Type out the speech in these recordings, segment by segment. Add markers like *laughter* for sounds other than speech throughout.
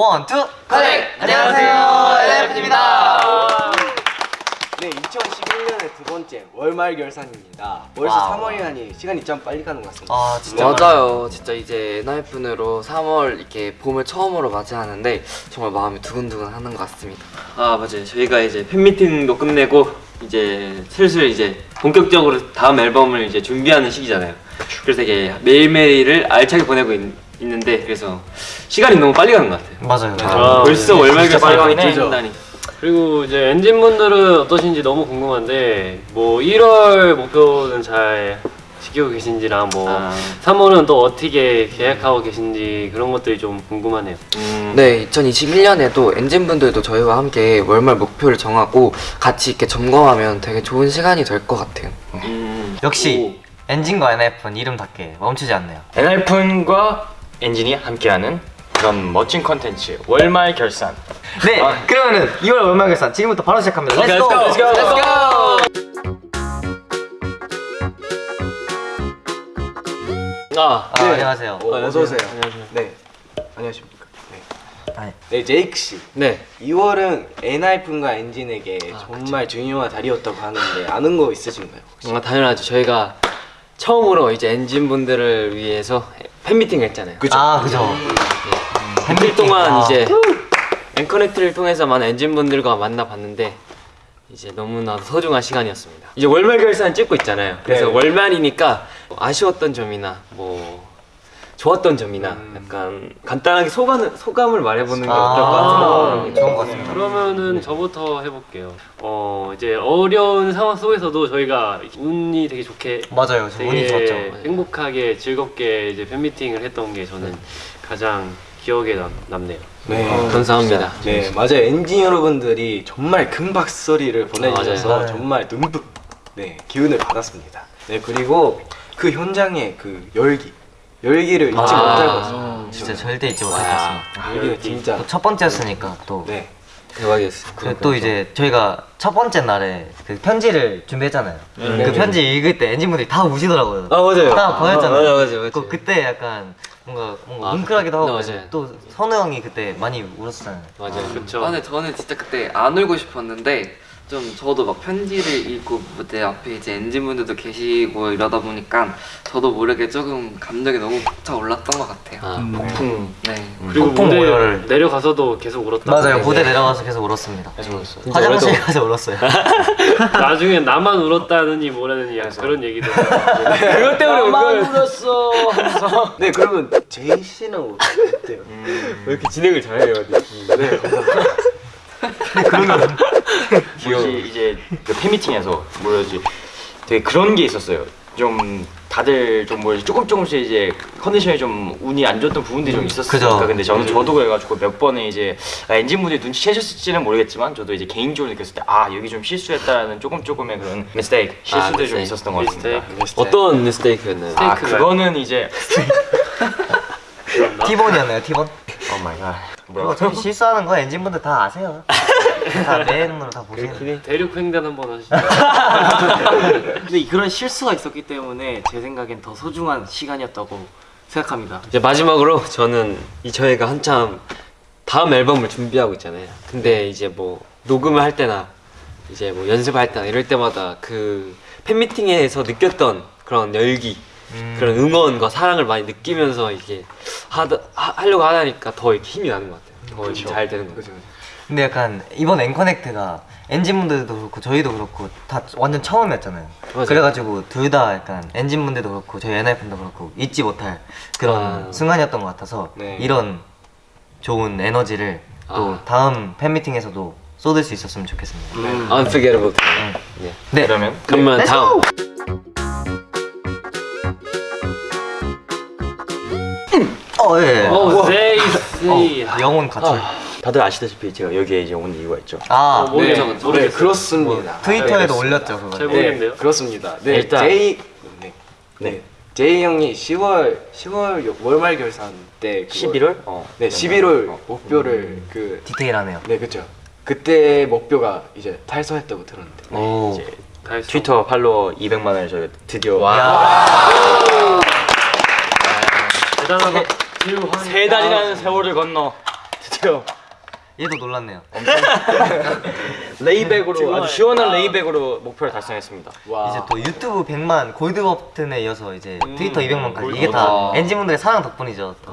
One, two, connect! 안녕하세요, 엔하이픈입니다. 네, 2021년의 두 번째 월말 결산입니다. 벌써 wow. 3월이라니 시간이 참 빨리 가는 것 같습니다. 아, 진짜. 맞아요. 진짜 이제 엔하이픈으로 3월 이렇게 봄을 처음으로 맞이하는데 정말 마음이 두근두근 하는 것 같습니다. 아 맞아요 저희가 이제 팬미팅도 끝내고 이제 슬슬 이제 본격적으로 다음 앨범을 이제 준비하는 시기잖아요 그래서 이게 매일매일을 알차게 보내고 있, 는 데 그래서 시간이 너무 빨리 가는 것 같아요 맞아요. 아, 벌써 네. 월말 진짜 빨리. 찍는다니 그리고 이제 엔진 분들은 어떠신지 너무 궁금한데 뭐 1월 목표는 잘 지키고 계신지랑 뭐 아. 3월은 또 어떻게 계획하고 계신지 그런 것들이 좀 궁금하네요. 음, 네, 2021년에도 엔진 분들도 저희와 함께 월말 목표를 정하고 같이 이렇게 점검하면 되게 좋은 시간이 될 것 같아요. 음. 역시 엔진과 엔하이픈은 이름답게 멈추지 않네요. 엔하이픈과 엔진이 함께하는 그런 멋진 컨텐츠 월말 결산 네, 그러면은 2월 월말 결산 지금부터 바로 시작합니다. 오케이, let's go! let's go, let's 아, 아, 안녕하세요. 어, 어서 오세요. 안녕하세요. 네, 안녕하십니까. 네, 아니, 네 제이크 씨. 네. 2월은 엔하이픈과 엔진에게 정말 중요한 달이었다고 하는데 아는 거 있으신가요? 혹시? 아, 당연하죠. 저희가 처음으로 이제 엔진 분들을 위해서 팬미팅을 했잖아요. 그죠? 아, 그죠. 팬미팅 동안 아. 이제 앵커넥트를 통해서 많은 엔진분들과 만나봤는데 이제 너무나도 소중한 시간이었습니다. 이제 월말 결산 찍고 있잖아요. 그래서 네. 월말이니까 아쉬웠던 점이나 뭐 좋았던 점이나 약간 간단하게 소감, 소감을 말해보는 게 어떨까 아, 생각합니다. 좋은 것 같습니다. 그러면은 저부터 해볼게요. 어 이제 어려운 상황 속에서도 저희가 운이 되게 좋게 맞아요. 저 운이 좋았죠. 행복하게 즐겁게 이제 팬미팅을 했던 게 저는 가장 기억에 남, 남네요. 네. 감사합니다. 네, 맞아요. 엔진 여러분들이 정말 큰 박소리를 보내주셔서 맞아요. 정말 듬뿍 네, 기운을 받았습니다. 네, 그리고 그 현장의 그 열기, 열기를 잊지 아, 못할 것 같습니다. 진짜 절대 잊지 못할 것 같습니다. 열기는 진짜 또첫 번째였으니까 또. 네. 대박이었어요. 그또 이제 저희가 첫 번째 날에 그 편지를 준비했잖아요. 그 편지 읽을 때 엔진분들이 다 우시더라고요. 아, 맞아요. 다 보였잖아요. 아, 맞아요, 맞아요, 맞아요. 그, 그때 약간 뭔가 뭔가 아, 뭉클하기도 하고 네, 맞아요. 또 선우 형이 그때 많이 울었잖아요. 맞아요. 그렇죠. 아, 근데 저는 진짜 그때 안 울고 싶었는데 좀 저도 막 편지를 읽고 무대 앞에 이제 엔진분들도 계시고 이러다 보니까 저도 모르게 조금 감정이 너무 벅차 올랐던 것 같아요. 아, 폭풍 네. 그리고 폭풍 무대 오열을. 내려가서도 계속 울었다. 맞아요. 무대 내려가서 계속 울었습니다. 진짜 화장실 오래도- 가서 울었어요. *laughs* 나중에 나만 울었다느니 뭐라느니 약간 그런 얘기도. *laughs* 그것 때문에 울 울었어. *laughs* 네, 그러면 제이 씨는 어때요? 왜 이렇게 진행을 잘해요? 네, *laughs* 뭐지 이제 그 팬미팅에서 뭐였지 되게 그런 게 있었어요 좀 다들 좀 뭐지 조금 조금씩 이제 컨디션이 좀 운이 안 좋았던 부분들이 좀 있었으니까. 근데 저는 저도 그래가지고 몇 번에 이제 아, 엔진 분들이 눈치채셨을지는 모르겠지만 저도 이제 개인적으로 느꼈을 때 아 여기 좀 실수했다라는 조금 조금의 그런 mistake 실수들이 좀 mistake. 있었던 것 같습니다 mistake. 어떤 mistake였나요? 아? 그거는 이제 *laughs* 티본이었나요, 티본? oh my God 뭐야 저희 실수하는 거 엔진분들 다 아세요. *laughs* 다 내 눈으로 다 보시는. 대륙 횡단 한번 하시죠. *laughs* 근데 그런 실수가 있었기 때문에 제 생각엔 더 소중한 시간이었다고 생각합니다. 이제 마지막으로 저는 이 저희가 한참 다음 앨범을 준비하고 있잖아요. 근데 이제 뭐 녹음을 할 때나 이제 뭐 연습할 때나 이럴 때마다 그 팬미팅에서 느꼈던 그런 열기, 그런 응원과 사랑을 많이 느끼면서 이게 하다 하, 하려고 하다니까 더 이렇게 힘이 나는 것 같아요. 더잘 되는 것 같아요. 근데 약간 이번 앵커넥트가 엔진분들도 그렇고 저희도 그렇고 다 완전 처음이었잖아요. 맞아요. 그래가지고 둘 다 약간 엔진분들도 그렇고 저희 NF분도 그렇고 잊지 못할 그런 아. 순간이었던 것 같아서 네. 이런 좋은 에너지를 또 아. 다음 팬미팅에서도 쏟을 수 있었으면 좋겠습니다. Unforgettable. 네. 네. 그러면 그러면 다음 어, 예. 어, 세이 세이. 어, 영혼 가출. 다들 아시다시피 제가 여기에 이제 온 이유가 있죠 아, 어. 네, 모르겠어요. 네, 그렇습니다. 트위터에도 올렸죠 그거. 잘 네, 모르겠네요. 그렇습니다. 네, 일단- 제이 네, 네, 제이 형이 10월 10월 요- 월말 결산 때 그거- 11월? 어. 네, 11월 목표를 그 디테일하네요. 네, 그렇죠. 그때 목표가 이제 달성했다고 들었는데. 오. 이제 다 했어. 트위터 팔로워 200만을 저희 드디어 대단하다. 제일 세 달이라는 세월을 건너 드디어 얘도 놀랐네요. *laughs* layback으로 아주 시원한 layback으로 목표를 달성했습니다. 와. 이제 또 유튜브 100만 골드 버튼에 이어서 이제 트위터 200만까지 골드 이게 다 버튼. 엔진분들의 사랑 덕분이죠. 또.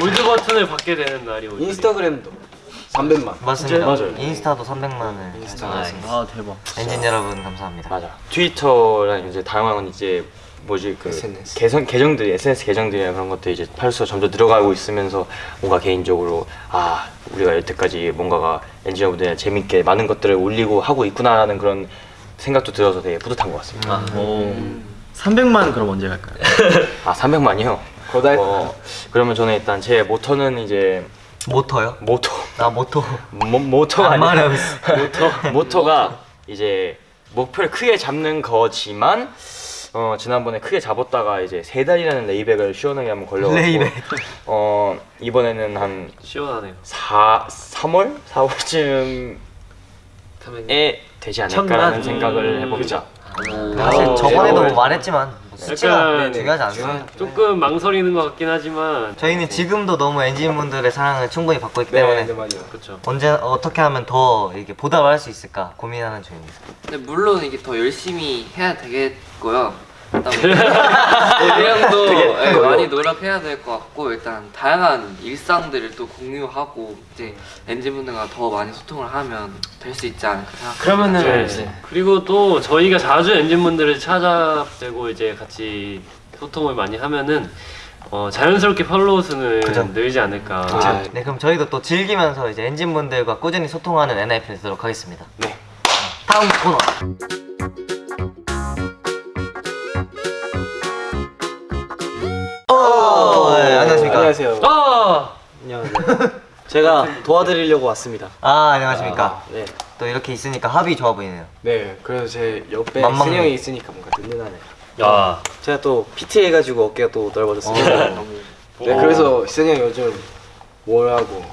골드 버튼을 받게 되는 날이 오죠. 인스타그램도 300만. 맞습니다. 맞아요. 인스타도 300만을 달성했습니다. 아 대박. 엔진 여러분 감사합니다. 맞아. 트위터랑 이제 다양한 이제 뭐지 그 SNS. 계정 계정들이 SNS 계정들이나 그런 것도 이제 팔수가 점점 늘어가고 있으면서 뭔가 개인적으로 아 우리가 여태까지 뭔가가 엔지니어 분들이 재밌게 많은 것들을 올리고 하고 있구나라는 그런 생각도 들어서 되게 뿌듯한 것 같습니다. 오. 300만 그럼 언제 갈까요? *laughs* 아 300만이요? 거달. 어, 그러면 저는 일단 제 모터는 이제 모터요? 모터 나 모터. 모, 모터가 안 아니라 말하고 있어. 모터 *laughs* 모터가 이제 목표를 크게 잡는 거지만 어 지난번에 크게 잡았다가 이제 세 달이라는 레이백을 시원하게 한번 걸려가지고 레이백. 어 이번에는 한 시원하네요. 4, 3월 4월쯤에 되지 않을까라는? 생각을 해봅니다. 사실 어, 저번에도 이제 말했지만 수치가 약간 중요하지 않습니다. 조금 망설이는 것 같긴 하지만 저희는 지금도 너무 엔진분들의 사랑을 충분히 받고 있기 네, 때문에 네, 맞아요. 그렇죠. 언제 어떻게 하면 더 이렇게 보답할 수 있을까 고민하는 중입니다. 근데 물론 이게 더 열심히 해야 되겠고요. 일단 우리 형도 예, 많이 노력해야 될 것 같고 일단 다양한 일상들을 또 공유하고 이제 엔진분들과 더 많이 소통을 하면 될 수 있지 않을까 생각합니다. 그러면은 네. 그리고 또 저희가 자주 엔진분들을 찾아뵈고 이제 같이 소통을 많이 하면은 어, 자연스럽게 팔로우 수는 그죠. 늘지 않을까. 아, 네 그럼 저희도 또 즐기면서 이제 엔진분들과 꾸준히 소통하는 NIF 되도록 하겠습니다. 네. 다음 코너. 어, 네, 안녕하십니까. 안녕하세요. 아! 안녕하세요. 제가 도와드리려고 왔습니다. 아 안녕하십니까. 네. 또 이렇게 있으니까 합이 좋아 보이네요. 네, 그래서 제 옆에 형이 있으니까 뭔가 든든하네요. 야. 제가 또 PT 해가지고 어깨가 또 넓어졌습니다. 네, 그래서 승이 형 요즘 뭘 하고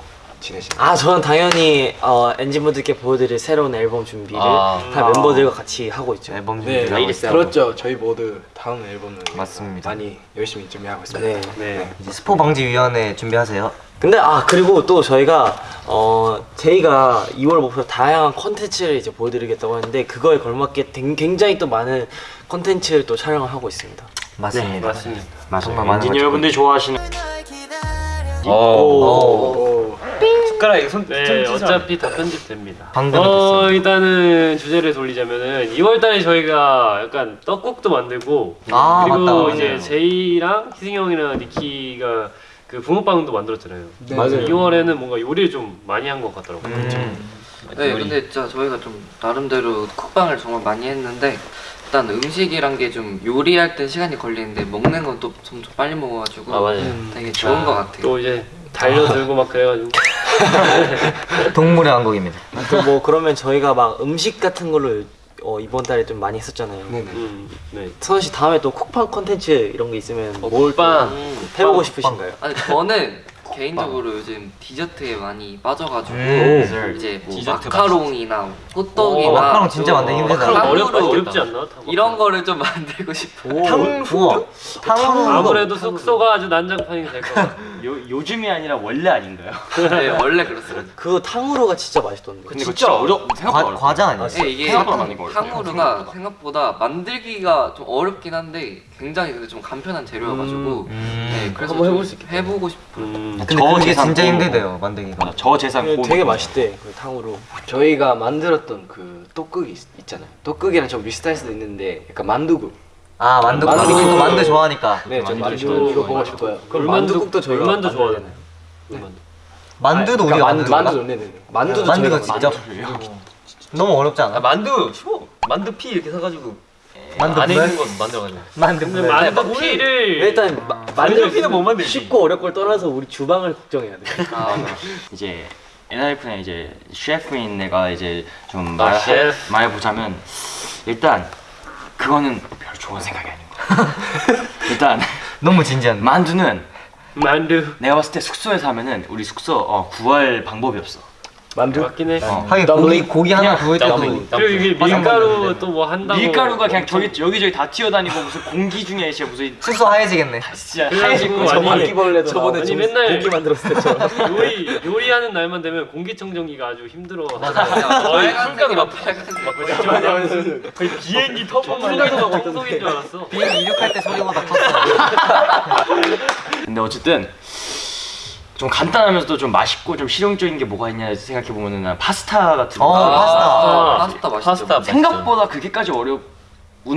지내시나요? 아 저는 당연히 어, 엔진분들께 보여드릴 새로운 앨범 준비를 아. 다 멤버들과 같이 하고 있죠. 앨범 네, 준비를 하고 있어요. 그렇죠. 저희 모두 다음 앨범을 맞습니다. 많이 열심히 준비하고 있습니다. 네. 네. 이제 스포 방지 위원회 준비하세요. 근데 아 그리고 또 저희가 어 제이가 2월 목표 다양한 컨텐츠를 이제 보여드리겠다고 하는데 그거에 걸맞게 댕- 굉장히 또 많은 컨텐츠를 또 촬영을 하고 있습니다. 맞습니다. 맞습니다. 정말 많은 엔지니어 걸 여러분들이 좋아하시는 오. 오, 이거 손 네, 어차피 다 편집됩니다. 방금 어. 일단은 주제를 돌리자면은 2월달에 저희가 약간 떡국도 만들고 아, 그리고 맞다, 이제. 제이랑 희승이 형이랑 니키가 그 붕어빵도 만들었잖아요. 네. 맞아요. 2월에는 뭔가 요리를 좀 많이 한 것 같더라고요. 음. 네, 근데 진짜 저희가 좀 나름대로 쿡방을 정말 많이 했는데 일단 음식이란 게 좀 요리할 때 시간이 걸리는데 먹는 건또 점점 빨리 먹어가지고 아. 되게 좋은 것 같아요. 또 이제 달려들고 막 그래가지고 *laughs* 동물의 왕국입니다. 또 뭐 그러면 저희가 막 음식 같은 걸로 어, 이번 달에 좀 많이 했었잖아요. 네네. 음, 네. 선우 씨 다음에 또 쿡방 컨텐츠 이런 게 있으면 뭘 빵. 음, 해보고 싶으신가요? 아니 저는 개인적으로 요즘 디저트에 많이 빠져가지고 음. 이제 뭐 디저트 마카롱이나 호떡이나 오, 마카롱 진짜 만들기 어, 힘들잖아. 마카롱 어렵, 어렵지 않나? 이런 거를 좀 만들고 싶어요. 탕 우와. 탕후루. 아무래도 숙소가 아주 난장판이 될 것 같아요. *laughs* 요, 요즘이 아니라 원래 아닌가요? 네, 원래 그렇습니다. *laughs* 그거 탕후루가 진짜 맛있던데. 근데 진짜 어려 생각보다 과. 과자 아니에요? 네, 이게 생각보다 많이 걸려요. 탕후루가 생각보다 만들기가 좀 어렵긴 한데 굉장히 근데 좀 간편한 재료여가지고 네, 그래서 한번 좀 해볼 수 있겠다. 해보고 싶어요. 음. 근데 저 그게 진짜 힘들대요 만들기가. 맞아, 저 재산 되게. 맛있대 그 탕후루. 저희가 만들었던 그 떡국이 있, 있잖아요. 떡국이랑 좀 비슷할 수도 있는데 약간 만두국. 아 만두 만두. 만두 또 만두 좋아하니까. 네, 저 만두 만두. 이거 보고 싶어요. 그럼 만두국도 저희가 만들어야 좋아하잖아요. 만두도 그러니까 우리가 만두, 만두 만두 네네네. 만두도 만두가 진짜 너무 어렵지 않아? 만두 쉬워. 만두 피 이렇게 사가지고 만두 안에 불? 있는 건 만들어가지고. 만두? 만두 피를 일단 마- 만두 피는 못 만들지. 쉽고 어렵고 를 떠나서 우리 주방을 걱정해야 돼. 아, *laughs* 이제 NRF는 이제 셰프인 내가 이제 좀 아, 말, 셰프. 말해보자면 일단 그거는 별 좋은 생각이 아닌 거야 *laughs* 일단 너무 진지한. 만두는 만두. 내가 봤을 때 숙소에 사면은 우리 숙소 어, 구할 방법이 없어 만두? 맞긴 해. 하긴 고기 고기 하나 구울 때도 그리고 이게 밀가루 또 뭐 한다고. 밀가루가 그냥 저기 여기저기 다 튀어다니고 무슨 공기 중에 *laughs* 진짜 무슨 숙소 하얘지겠네. 진짜 그래가지고 하얘지고 바퀴벌레도 저번에 아니, 좀 맨날 고기 만들었을 때처럼 *laughs* 요리 요리하는 날만 되면 공기청정기가 아주 힘들어. 거의 풀가루 막 빨간색 *laughs* 거의 비행기 터보만 막 청소기인 줄 알았어. 비행 이륙할 때 소리보다 컸어. 근데 어쨌든 좀 간단하면서도 좀 맛있고 좀 실용적인 게 뭐가 있냐 생각해 보면은 난 파스타 같은 거 어, 파스타. 아, 파스타 맛있죠. 파스타 생각보다 그렇게까지 어려운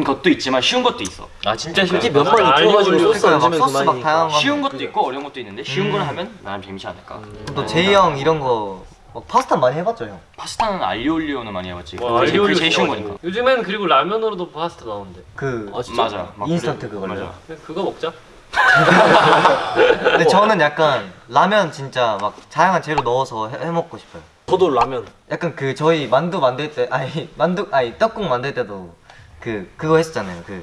것도 있지만 쉬운 것도 있어. 아 진짜 솔직히 싫어. 몇번 아, 익혀가지고 알리오 소스 얹으면 막 소스 막 그만이니까. 쉬운 것도 있고 어려운 것도 있는데 쉬운 걸 하면 나는 재밌지 않을까. 또 제이 형 이런 거막 파스타 많이 해봤죠 형. 파스타는 알리올리오는 많이 해봤지. 와, 그게 제일- 그게 알리올리오 제일 쉬운. 거니까. 요즘엔 그리고 라면으로도 파스타 나오는데. 그 맞아. 막 인스턴트 그래. 그걸로. 맞아. 그냥 그거 먹자. 근데 저는 약간 라면 진짜 막 다양한 재료 넣어서 해, 해 먹고 싶어요. 저도 라면 약간 그 저희 만두 만들 때 아니 만두 아니 떡국 만들 때도 그 그거 했었잖아요. 그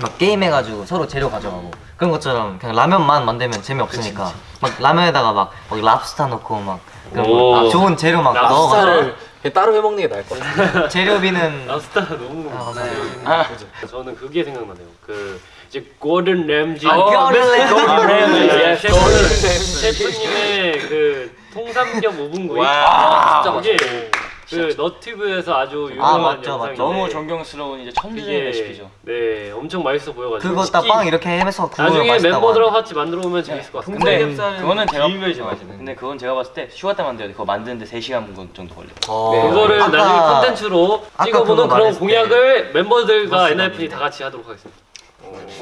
막 게임 해가지고 서로 재료 가져가고 그런 것처럼 그냥 라면만 만들면 재미없으니까 막 라면에다가 막, 막 랍스타 넣고 막 오. 아, 좋은 재료 막 넣어 랍스타를 그냥 따로 해먹는 게 나을 것 같아요 *laughs* 재료비는 랍스타 너무. 아, 네. 아, 저는 그게 생각나네요. 그 이제 고든 램지. 아, 고든 램지. 고든 램지. 예. 셰프 셰프님의 그 통삼겹 오븐구이. 와, 진짜 이게 그 너튜브에서 아주 아, 유명한 맞죠, 영상인데 맞죠. 너무 존경스러운 이제 천재의 이게 레시피죠. 네 엄청 맛있어 보여가지고. 그거 딱 빵 이렇게 해서 구우면 나중에 멤버들하고. 같이 만들어 보면 재밌을 것 같아요. 근데 삼겹살은 그거는 제가 제일 맛있는 근데 그건 제가 봤을 때 휴가 때 만들어야 돼. 그거 만드는데 3 시간 정도 걸려. 어. 그거를 아까- 나중에 콘텐츠로 아까 찍어보는 그런 공약을 멤버들과 NIP 다 같이 하도록 하겠습니다.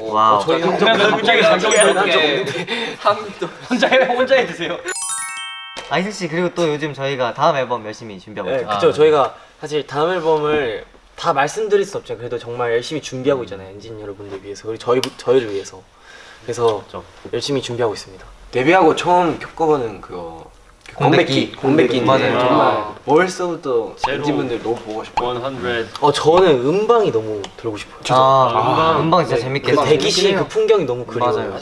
wow 저희 혼자 해 혼자 해 드세요. 아이슬 씨 그리고 또 요즘 저희가 다음 앨범 열심히 준비하고 네, 있죠. 그쵸. 저희가 사실 다음 앨범을 다 말씀드릴 수 없죠. 그래도 정말 열심히 준비하고 있잖아요. 엔진 여러분들 위해서 그리고 저희 저희를 위해서. 그래서 열심히 준비하고 있습니다. 데뷔하고 처음 겪어보는 그거. 그 공백기. 공백기 맞아요. 정말 벌써부터 제로. 엔진분들 너무 보고 싶어요 100. 어 저는 음방이 너무 들고 싶어요 아, 음방. 음방 진짜 재밌게 그 했어요. 대기실 그 풍경이 너무 그리워요 맞아요.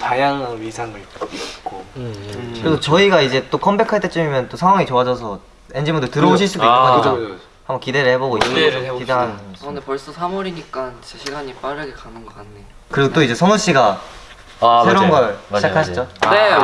다양한 위상을 입고 음, 음. 그래서 저희가 이제 또 컴백할 때쯤이면 또 상황이 좋아져서 엔진분들 들어오실 수도 있는 아. 그죠, 그죠. 한번 기대를 해보고 기대를. 해봅시다. 기대하는 아, 근데 벌써 3월이니까 진짜 시간이 빠르게 가는 것 같네요. 그리고 또 이제 선우 씨가 아, 새로운 맞아요. 걸 맞아요, 시작하시죠? 네 아.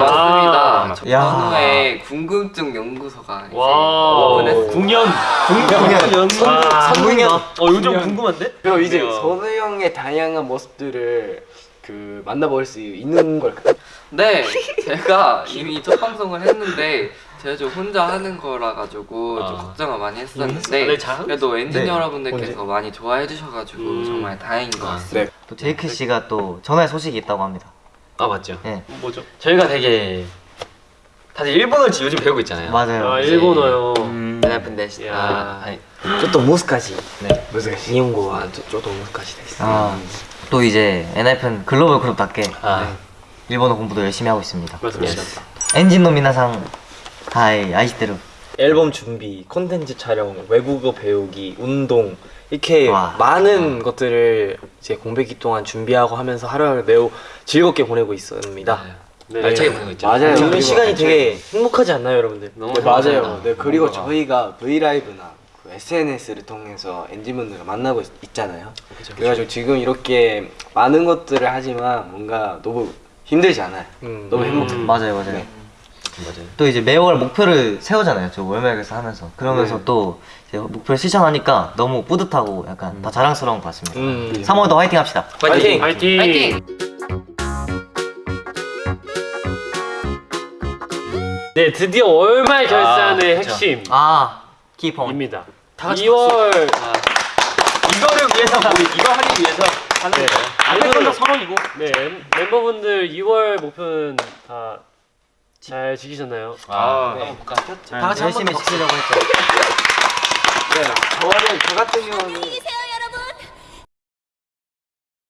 맞습니다. 야. 전후에 궁금증 연구소가 이제 와. 오픈했어요. 궁연. 공연 와. 공연 어 요즘 궁금한데? 그럼 이제 선우 형의 다양한 모습들을 그 만나볼 수 있는 걸까요? 네, 제가 이미 첫 방송을 했는데 제가 좀 혼자 하는 거라 가지고 좀 아. 걱정을 많이 네, 했었는데 잘하고 그래도 네. 여러분들께서 많이 좋아해 주셔가지고 음. 정말 다행인 것 같습니다. 네. 또 제이크 씨가 또 전화의 소식이 있다고 합니다. 아 맞죠. 네. 뭐죠? 저희가 되게 다들 일본어를 요즘 배우고 있잖아요. 맞아요. 아, 일본어요. 음... 네, 근데 아, 아, 좀더 무스까지. 네. 무스까지. 일본어와 좀더 무스까지 됐어. 아, 또 이제 엔하이픈 글로벌 그룹답게 아. 네, 일본어 공부도 열심히 하고 있습니다. 맞습니다. 엔진노 미나상 다이 아이시대로 앨범 준비, 콘텐츠 촬영, 외국어 배우기, 운동 이렇게 와. 많은 것들을 이제 공백기 동안 준비하고 하면서 하루를 매우 즐겁게 보내고 있습니다. 네. 알차게 보내고 있죠. 맞아요. 그리고 시간이 되게 행복하지 않나요, 여러분들? 너무 네, 맞아요. 네, 그리고 저희가 V 라이브나 그 SNS를 통해서 엔진분들과 만나고 있, 있잖아요. 그래가지고 지금 이렇게 많은 것들을 하지만 뭔가 너무 힘들지 않아요. 음. 너무 행복해. 음. 맞아요, 맞아요. 네. 맞아요. 또 이제 매월 목표를 세우잖아요. 저 월말에서 하면서 그러면서 네. 또 이제 목표를 실천하니까 너무 뿌듯하고 약간 더 자랑스러운 것 같습니다. 음. 3월도 화이팅 합시다. 파이팅! 파이팅. 파이팅! 네 드디어 월말 결산의 그쵸. 핵심입니다. 아, 키폰. 2월 이거를 위해서 우리 이거 하기 위해서 하는 거예요. 앞에 건다 선언이고. 네 멤- 멤버분들 2월 목표는 다 잘 지키셨나요? 아, 네. 한번 볼까? 다 같이 열심히 지키려고 했죠. 네, 저는 저 같은 경우는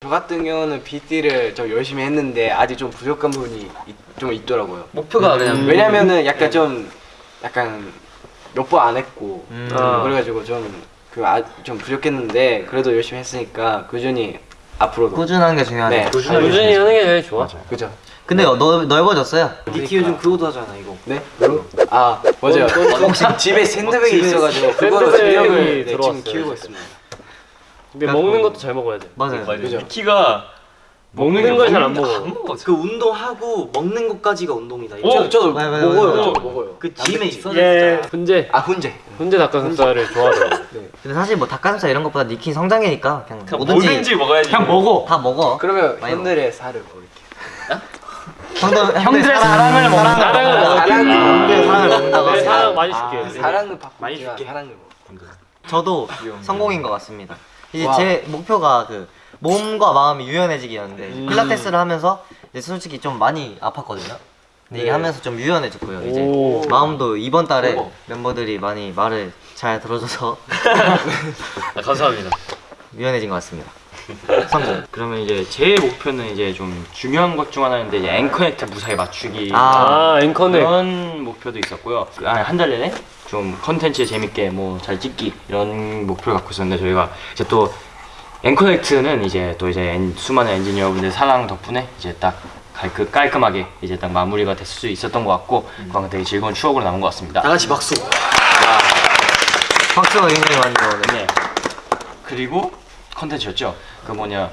저 같은 경우는 BT를 좀 열심히 했는데 아직 좀 부족한 부분이 있- 좀 있더라고요. 목표가 그냥 왜냐면은 약간 좀 약간 몇 번 안 했고 음. 아. 그래가지고 좀그좀 부족했는데 그래도 열심히 했으니까 꾸준히 앞으로도 꾸준한 게 중요하죠. 네. 꾸준히 하는 게 제일 좋아. 그죠. 근데 너, 넓어졌어요. 니키 요즘 그거도 하잖아 이거. 네? 아 맞아요. 혹시 집에 샌드백이 있어가지고 그거로 샌드백이 네, 지금 키우고. 있습니다. 근데 먹는 것도 잘 먹어야 돼. 맞아요. 그죠? 키가 먹는 걸잘안 먹어. 그 운동하고 먹는 것까지가 운동이다. 오! 저, 저도 맞아요, 맞아요, 먹어요. 맞아요. 저도 먹어요. 그 짐에 있어. 예, 훈제. 아 훈제. 훈제 닭가슴살을 좋아하더라고. *laughs* 근데 사실 뭐 닭가슴살 이런 것보다 니킨 성장이니까 그냥, 그냥 뭐든지, 뭐든지 먹어야지. 그냥 먹어. 다 먹어. 그러면 형들의 살을 먹을게요. 형들, 형들의 사랑을 먹는 사랑을 아, 하세요. 사랑 많이 줄게. 사랑을 받고 많이 줄게. 사랑을 먹. 저도 성공인 것 같습니다. 이제 와. 제 목표가 그 몸과 마음이 유연해지기였는데 음. 필라테스를 하면서 이제 솔직히 좀 많이 아팠거든요. 근데 이게 네. 하면서 좀 유연해졌고요. 이제 오. 마음도 이번 달에. 멤버들이 많이 말을 잘 들어줘서 *laughs* 아, 감사합니다. *laughs* 유연해진 것 같습니다. 성공. 그러면 이제 제 목표는 이제 좀 중요한 것 중 하나인데 이제 앵커넥트 무사히 맞추기 아. 아, 앵커넥. 그런 목표도 있었고요. 한 달 내내 좀 컨텐츠 재밌게 뭐 잘 찍기 이런 목표를 갖고 있었는데 저희가 이제 또 앵커넥트는 이제 또 이제 엔- 수많은 엔지니어분들 사랑 덕분에 이제 딱 깔끔, 깔끔하게 이제 딱 마무리가 됐을 수 있었던 것 같고 그건 되게 즐거운 추억으로 남은 것 같습니다. 다 같이 박수. 박수가 굉장히 많이 나오네. 네. 그리고 컨텐츠였죠. 그 뭐냐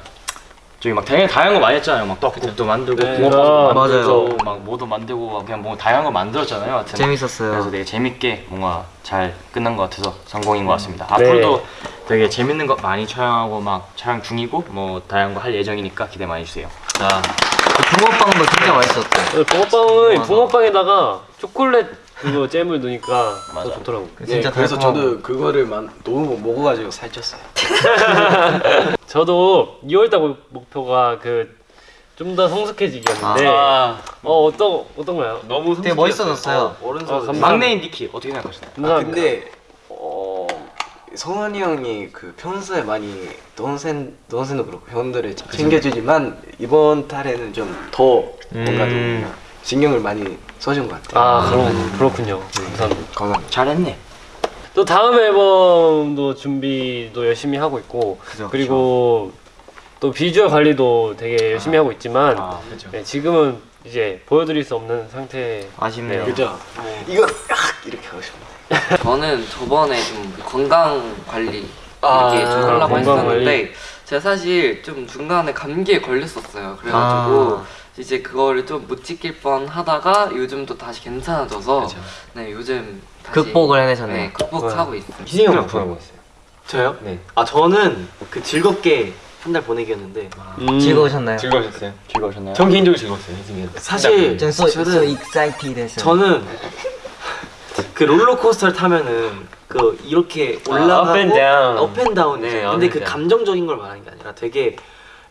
저희 막 되게 다양한 거 많이 했잖아요. 막 떡국도 만들고 네. 붕어빵도 아, 만들고 맞아요. 막 뭐도 만들고 그냥 뭐 다양한 거 만들었잖아요. 하여튼. 재밌었어요. 그래서 되게 재밌게 뭔가 잘 끝난 것 같아서 성공인 것 같습니다. 네. 앞으로도 되게 재밌는 거 많이 촬영하고 막 촬영 중이고 뭐 다양한 거 할 예정이니까 기대 많이 해주세요. 아, 그 붕어빵도 진짜 맛있었어요. 어, 붕어빵은 맞아. 붕어빵에다가 초콜릿 그거 *laughs* 잼을 넣으니까 더 좋더라고. 진짜 네, 그래서. 저도 그거를 만, 너무 먹어가지고 살쪘어요. *laughs* 저도 2월달 목- 목표가 그 좀 더 성숙해지기였는데 아, 어 어떤 어떤가요? 너무 되게 멋있어졌어요. 어른서 아, 감사합니다. 막내인 니키 어떻게 생각하시나요? 아, 감사합니다. 근데 어 성원이 형이 그 평소에 많이 동생 동생도 그렇고 형들을 챙겨주지만 이번 달에는 좀 더 뭔가 음. 좀 신경을 많이 써준 것 같아요. 아 그럼 그렇군요. 감사합니다. 감사합니다. 잘했네. 또 다음 앨범 도 준비도 열심히 하고 있고 그죠, 그리고또 비주얼 관리도 되게 열심히 하고 있지만 아, 그렇죠. 네, 지금은 이제 보여드릴 수 없는 상태. 아쉽네요. 그죠? 이거 악 이렇게 하고 싶어. *laughs* 저는 저번에 좀 건강 관리 아, 이렇게 좀 하려고 했었는데 제가 사실 좀 중간에 감기에 걸렸었어요. 그래가지고 아. 이제 그거를 좀 못 지킬 뻔 하다가 요즘 또 다시 괜찮아져서 네 요즘 다시 극복을 해내셨네요. 네 극복하고 있습니다. 희승이 형 목표 하고 있어요. 저요? 네. 아 저는 그 즐겁게 한 달 보내기였는데 음. 즐거우셨나요? 즐거우셨어요? 즐거우셨나요? 전 개인적으로 즐거웠어요 사실 전 so, 저는 so excited 했어요. 저는 그 롤러코스터를 타면은 그 이렇게 올라가고 up and down. up and down 네, 근데 up and 그 down. 감정적인 걸 말하는 게 아니라 되게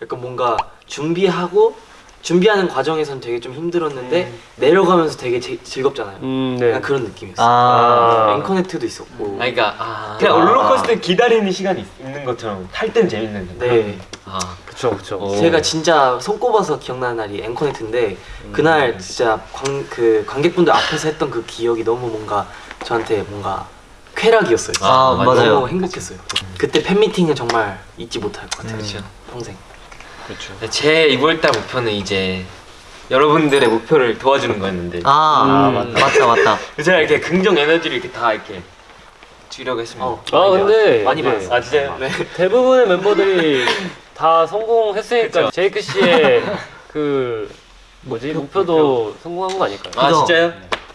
약간 뭔가 준비하고 준비하는 과정에선 되게 좀 힘들었는데 내려가면서 되게 제- 즐겁잖아요. 음, 네. 약간 그런 느낌이었어요. 아, EN-CONNECT도 있었고. 아니 그러니까 아, 그냥 아. 롤러코스터 기다리는 시간이 있- 있는 것처럼 탈땐 재밌는 데 네. 아 그쵸 그쵸. 어. 제가 진짜 손꼽아서 기억나는 날이 앵커넥트인데 그날 진짜 관, 그 관객분들 앞에서 했던 그 기억이 너무 뭔가 저한테 뭔가 쾌락이었어요. 진짜. 아, 맞아요. 너무 행복했어요. 그때 팬미팅은 정말 잊지 못할 것 같아요. 그쵸. 네, 제 2월달 목표는 이제 여러분들의 목표를 도와주는 거였는데 아, 음. 맞다 맞다. 제가 *laughs* 이렇게 긍정 에너지를 이렇게 다 이렇게 주려고 했습니다 어, 아 근데 많이 이제 받았어요. 아 진짜요? 네. 대부분의 멤버들이 *laughs* 다 성공했으니까 제이크 씨의 그 뭐지 목표도 성공한 거 아닐까요? 아? 진짜요?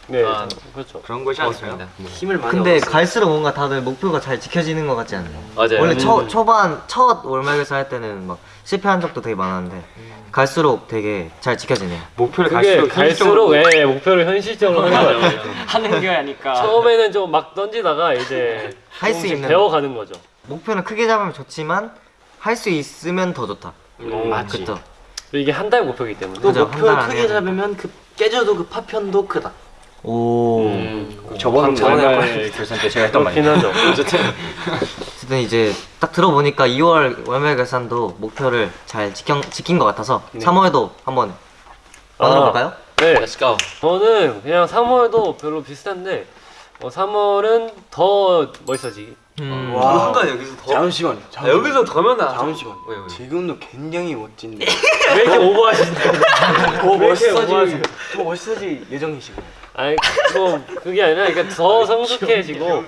네, 아. 그렇죠. 그런 것이 아닐까요? 힘을 많이 근데 얻었어요. 갈수록 뭔가 다들 목표가 잘 지켜지는 것 같지 않나요? 맞아요 원래 음. 초, 초반 첫 월말에서 할 때는 막 실패한 적도 되게 많았는데 갈수록 되게 잘 지켜지네요. 목표를 갈수록 갈수록 현실적으로 예, 목표를 현실적으로 하는 거 같아요. 하는 게 아니까 처음에는 좀 막 던지다가 이제 *laughs* 할수 조금씩 있는. 배워가는 거죠. 목표는 크게 잡으면 좋지만 할 수 있으면 더 좋다. 음, 맞지. 그쵸? 이게 한 달 목표이기 때문에. 또 한달 크게 잡으면 그 깨져도 그 파편도 크다. 오. 음, 저번 저번에 결산 때 제가 했던 그렇긴 말이에요. 하죠. 어쨌든 이제 딱 들어보니까 2월 월말 결산도 목표를 잘 지켜, 지킨 것 같아서 3월도 한번 만들어 볼까요? 네, Let's go 저는 그냥 3월도 별로 비슷한데 어, 3월은 더 멋있어지기 음. 와. 순간 여기서 더 잠시만요. 아, 잠시만요. 여기서 더면 나 잠시만. 왜, 왜? 지금도 굉장히 멋진데. *laughs* 왜 이렇게 오버하시는데? *laughs* 더 오버하세요? 더 멋있어질 예정이시고. 아니 뭐 그게 아니라 그러니까 더 성숙해지고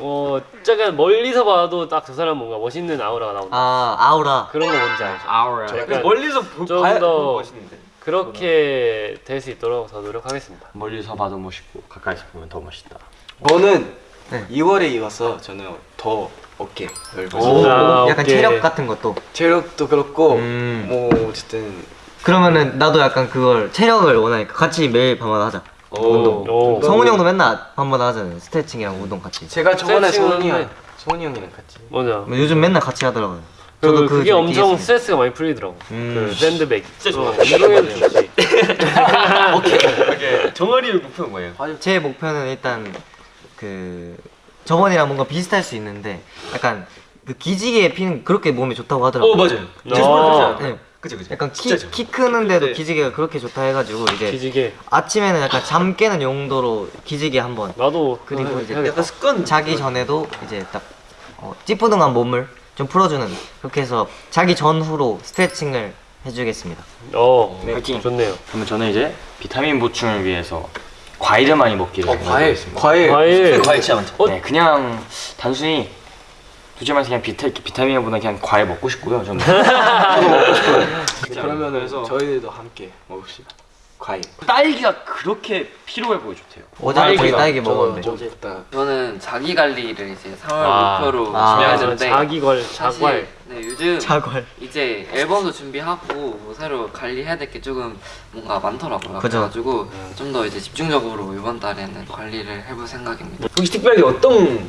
어 약간 멀리서 봐도 딱 저 사람 뭔가 멋있는 아우라가 나온다. 아 아우라. 그런 거 뭔지 알죠? 아우라 약간 멀리서 보, 좀 봐야 더- 멋있는데 그렇게 될 수 있도록 더 노력하겠습니다. 멀리서 봐도 멋있고 가까이서 보면 더 멋있다. 저는 네. 2월에 이어서 저는 더 어깨 오, 넓어서 아, 약간. 체력 같은 것도. 체력도 그렇고 음. 뭐 어쨌든 그러면은 나도 약간 그걸 체력을 원하니까 같이 매일 밤마다 하자. 운동. 오. 성훈이 형도 맨날 밤마다 하잖아요. 스트레칭이랑 운동 같이. 제가 저번에 소은이 형. 소은이 형이랑 같이 맞아. 뭐 요즘 맨날 같이 하더라고요. 그, 저도 그게 좀 엄청. 스트레스가 많이 풀리더라고. 음. 그 샌드백. 진짜 어, 좋아. 운동해도 *laughs* 좋지. 오케이 정아리 목표는 뭐예요? 제 목표는 일단 그 저번이랑 뭔가 비슷할 수 있는데 약간 그 기지개 피는 그렇게 몸에 좋다고 하더라고요. 어 맞아요 아. 제스퍼 네. 그치 그치 약간 키, 진짜죠. 키 크는데도 네. 기지개가 그렇게 좋다 해가지고 이제 기지개. 아침에는 약간 잠 깨는 용도로 기지개 한번 나도 그리고 이제. 약간 습관 자기 전에도 이제 딱 어, 찌뿌둥한 몸을 좀 풀어주는 그렇게 해서 자기 전후로 스트레칭을 해주겠습니다. 어, 파이팅. 좋네요. 그러면 저는 이제 비타민 보충을 위해서 과일을 많이 먹기를 어, 과일. 과일 과일. 과일 진짜 많죠 어? 네, 그냥 단순히 굳이 말해서 그냥 비타, 비타민보다 그냥 과일 먹고 싶고요. 저는 *laughs* 그러면은 그래서- 저희들도 함께 먹읍시다 과일 딸기가 그렇게 필요해 보여줬대요. 어제. 딸기 저도 먹었는데 좀딱 저는 자기 관리를 이제 3월 아. 목표로 아. 준비하는데 자기걸, 사실 자괄. 네, 요즘 자괄. 이제 앨범도 준비하고 뭐 새로 관리해야 될 게 조금 뭔가 많더라고요. 그죠. 그래가지고 좀더 이제 집중적으로 이번 달에는 관리를 해볼 생각입니다. 혹시 특별하게 어떤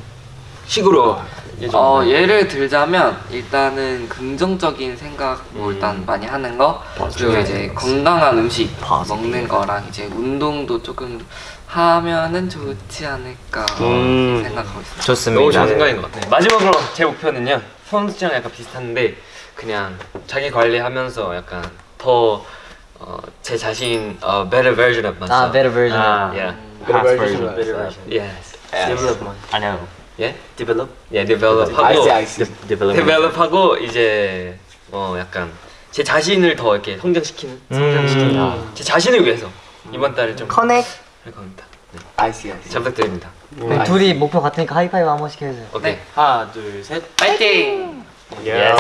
식으로 예정 어, 예를 들자면 일단은 긍정적인 생각 뭐 음. 일단 많이 하는 거 그리고 이제 건강한 음식 먹는 거랑 이제 운동도 조금 하면은 좋지 않을까 음. 생각하고 있습니다. 좋습니다. 너무 좋은 생각인 것 같아요 마지막으로 제 목표는요 선수 씨랑 약간 비슷한데 그냥 자기 관리하면서 약간 더 어, 제 자신 어, better version of myself 아, better version. 아, yeah. better version. version. yes development 아니요. 예? develop 예, develop 하고 알지 알지 develop 하고 이제 어 약간 제 자신을 더 이렇게 성장시키는 성장시키는 음. 제 자신을 위해서 이번 달에 좀 커넥. 할 겁니다 네. 알지 잘 부탁드립니다 그럼 둘이 목표 같으니까 하이파이브 한 번씩 해주세요. 오케이 하나 둘 셋 파이팅! 예.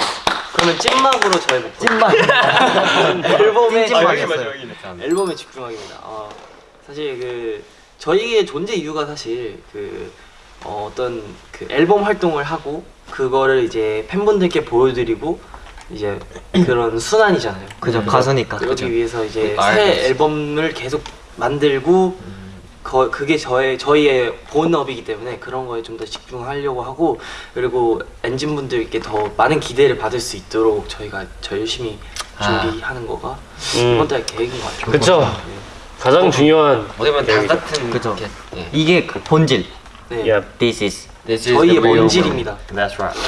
그러면 찐막으로 저희 목표 찐막. *laughs* 앨범에 있네 앨범에 집중하기입니다. 어, 사실 그 저희의 존재 이유가 사실 그 어, 어떤 그 앨범 활동을 하고 그거를 이제 팬분들께 보여드리고 이제 그런 순환이잖아요. 그죠 가수니까. 그러기 위해서 이제 아, 새 알겠어. 앨범을 계속 만들고 거, 그게 저의 저희의 본업이기 때문에 그런 거에 좀 더 집중하려고 하고 그리고 엔진 분들께 더 많은 기대를 받을 수 있도록 저희가 저 열심히 준비하는 거가 음. 이번 달 계획인 것 같아요. 그쵸. 가장 중요한 어디 보면 다 같은 그죠. 예. 이게 그 본질. 네. 예. This is. This is 저희의 the real 본질입니다. That's right.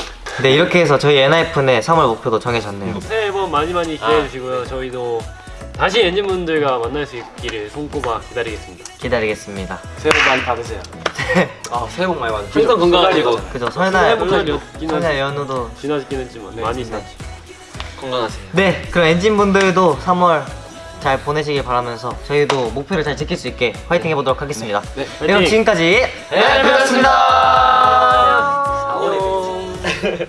네 이렇게 해서 저희 NIF의 3월 목표도 정해졌네요. 새 앨범 많이 많이 기대해 주시고요. 저희도 다시 엔진분들과 만날 수 있기를 손꼽아 기다리겠습니다. 기다리겠습니다. 새해 복 많이 받으세요. *laughs* 아 새해 복 많이 받으세요. 항상 건강하시고 그죠 설날 설날. 연휴도. 지나긴 했지만 많이 지났지. 건강하세요 네 그럼 엔진 분들도 3월 잘 보내시길 바라면서 저희도 목표를 잘 지킬 수 있게 화이팅 해보도록 하겠습니다. 네. 그럼 화이팅! 지금까지 NIF였습니다. 4월에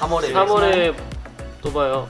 3월에 3월에 또 봐요.